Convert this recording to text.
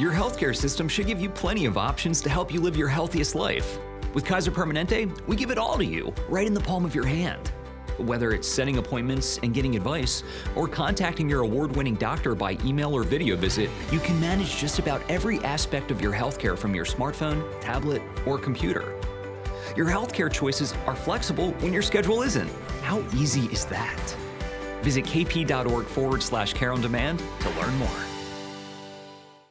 Your healthcare system should give you plenty of options to help you live your healthiest life. With Kaiser Permanente, we give it all to you, right in the palm of your hand. Whether it's setting appointments and getting advice, or contacting your award winning doctor by email or video visit, you can manage just about every aspect of your healthcare from your smartphone, tablet, or computer. Your healthcare choices are flexible when your schedule isn't. How easy is that? Visit kp.org forward slash care on demand to learn more.